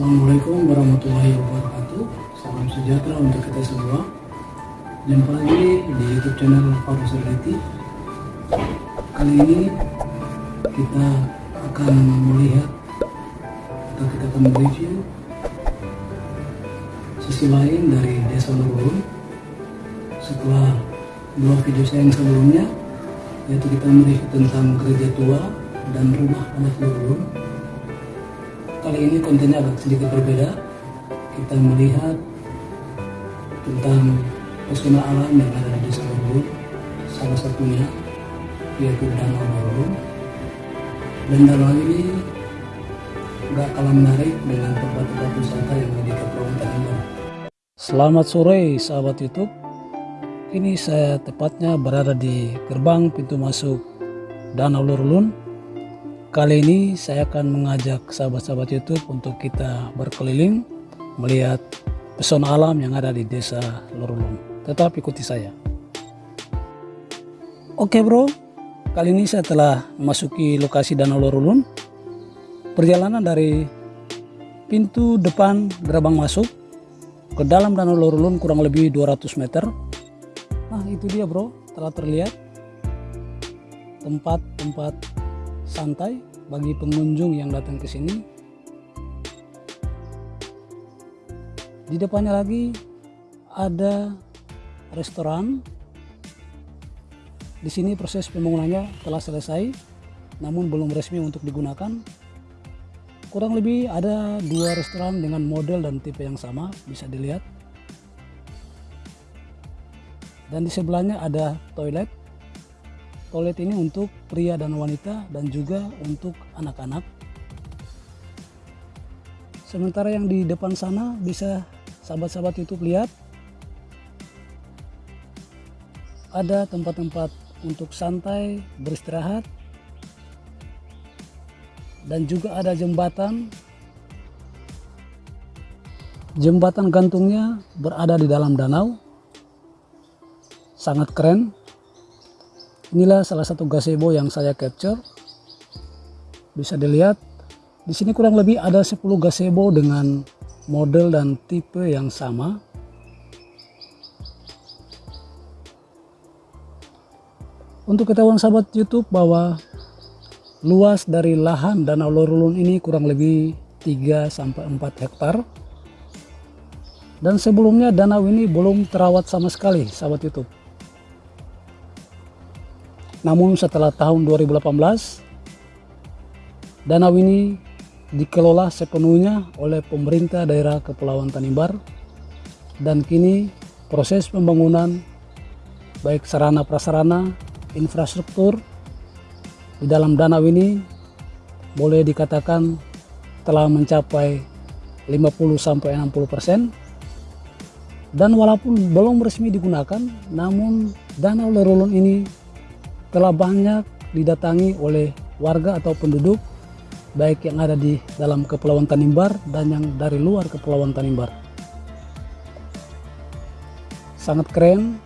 Assalamualaikum warahmatullahi wabarakatuh. Salam sejahtera untuk kita semua. Jumpa lagi di youtube channel Faru Sergiti Kali ini kita akan melihat Atau kita akan mereview Sisi lain dari desa Lurun Setelah dua video saya yang sebelumnya Yaitu kita mereview tentang gereja tua dan rumah anak Lurun Kali ini kontennya agak sedikit berbeda. Kita melihat tentang pesona alam yang ada di desa. Salah satunya yaitu Danau Lurun. Dan danau ini gak kalah menarik dengan tempat-tempat wisata yang ada di Kepulauan Tanimbar. Selamat sore sahabat YouTube. Kini saya tepatnya berada di gerbang pintu masuk Danau Lurun Kali ini saya akan mengajak sahabat-sahabat YouTube untuk kita berkeliling melihat pesona alam yang ada di desa Lorulun. Tetap ikuti saya. Oke bro, kali ini saya telah memasuki lokasi Danau Lorulun. Perjalanan dari pintu depan gerbang masuk ke dalam Danau Lorulun kurang lebih 200 meter. Nah itu dia bro, telah terlihat tempat-tempat santai bagi pengunjung yang datang ke sini. Di depannya lagi ada restoran. Di sini proses pembangunannya telah selesai, namun belum resmi untuk digunakan. Kurang lebih ada dua restoran dengan model dan tipe yang sama, bisa dilihat. Dan di sebelahnya ada toilet toilet ini untuk pria dan wanita dan juga untuk anak-anak. Sementara yang di depan sana bisa sahabat-sahabat YouTube lihat. Ada tempat-tempat untuk santai beristirahat. Dan juga ada jembatan. Jembatan gantungnya berada di dalam danau. Sangat keren Inilah salah satu gazebo yang saya capture. Bisa dilihat di sini kurang lebih ada 10 gazebo dengan model dan tipe yang sama. Untuk ketahuan sahabat YouTube bahwa luas dari lahan Danau Lorulun ini kurang lebih 3 sampai 4 hektar. Dan sebelumnya danau ini belum terawat sama sekali sahabat YouTube. Namun setelah tahun 2018, danau ini dikelola sepenuhnya oleh pemerintah daerah Kepulauan Tanimbar dan kini proses pembangunan baik sarana prasarana, infrastruktur di dalam danau ini boleh dikatakan telah mencapai 50-60% dan walaupun belum resmi digunakan namun danau Lerulun ini telah banyak didatangi oleh warga atau penduduk baik yang ada di dalam Kepulauan Tanimbar dan yang dari luar Kepulauan Tanimbar. Sangat keren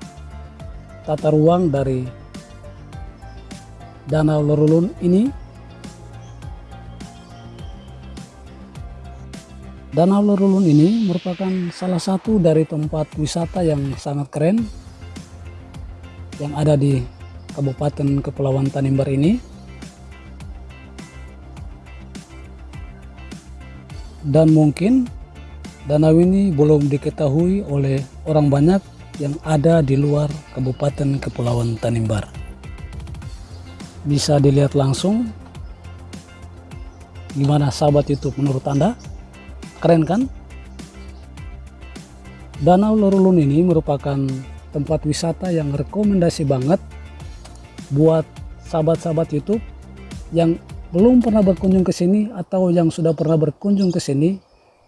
tata ruang dari Danau Lorulun ini. Danau Lorulun ini merupakan salah satu dari tempat wisata yang sangat keren yang ada di Kabupaten Kepulauan Tanimbar ini. Dan mungkin danau ini belum diketahui oleh orang banyak yang ada di luar Kabupaten Kepulauan Tanimbar. Bisa dilihat langsung. Gimana sahabat YouTube menurut anda? Keren kan? Danau Lorulun ini merupakan tempat wisata yang rekomendasi banget buat sahabat-sahabat YouTube yang belum pernah berkunjung ke sini atau yang sudah pernah berkunjung ke sini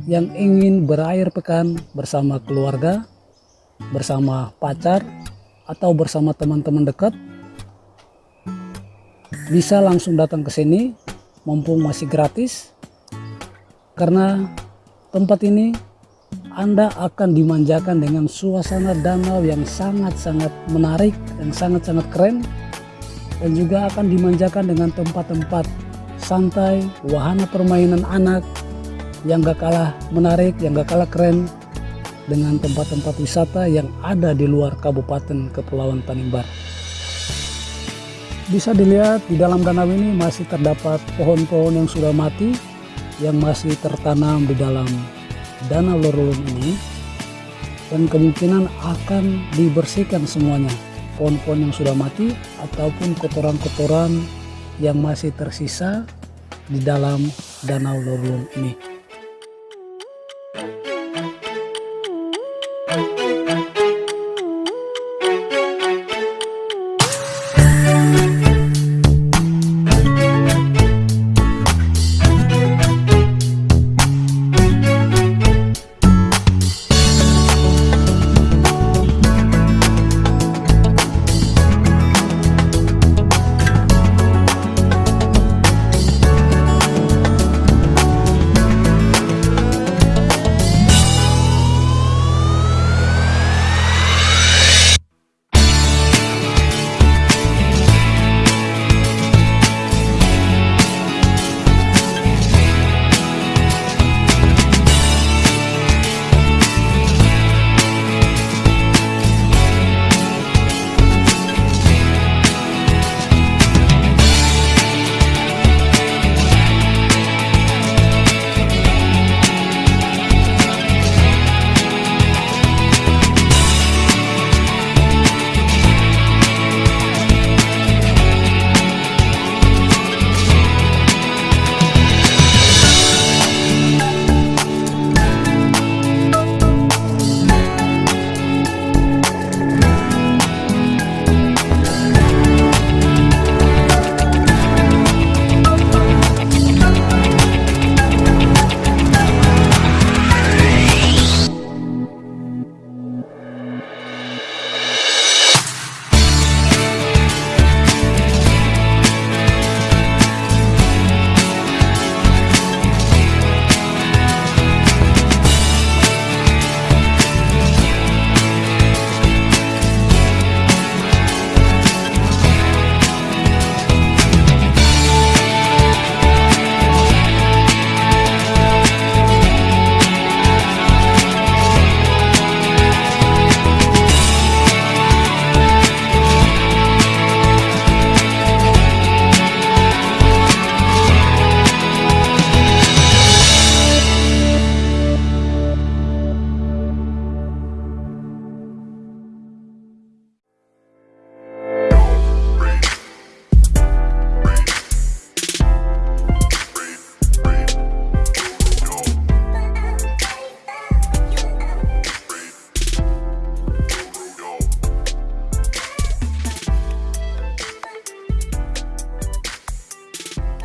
yang ingin berakhir pekan bersama keluarga, bersama pacar, atau bersama teman-teman dekat, bisa langsung datang ke sini mumpung masih gratis karena tempat ini anda akan dimanjakan dengan suasana danau yang sangat-sangat menarik dan sangat-sangat keren dan juga akan dimanjakan dengan tempat-tempat santai, wahana permainan anak yang gak kalah menarik, yang gak kalah keren dengan tempat-tempat wisata yang ada di luar Kabupaten Kepulauan Tanimbar. Bisa dilihat di dalam danau ini masih terdapat pohon-pohon yang sudah mati yang masih tertanam di dalam danau Lorulun ini dan kemungkinan akan dibersihkan semuanya pohon-pohon yang sudah mati ataupun kotoran-kotoran yang masih tersisa di dalam danau Lorulun ini.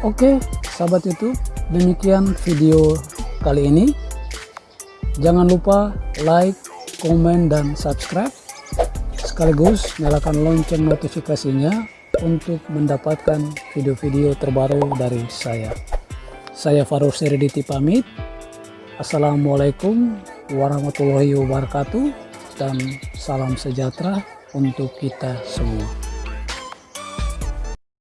Oke sahabat YouTube demikian video kali ini. Jangan lupa like komen dan subscribe. Sekaligus nyalakan lonceng notifikasinya untuk mendapatkan video-video terbaru dari saya. Saya Farul Seriditi pamit. Assalamualaikum warahmatullahi wabarakatuh dan salam sejahtera untuk kita semua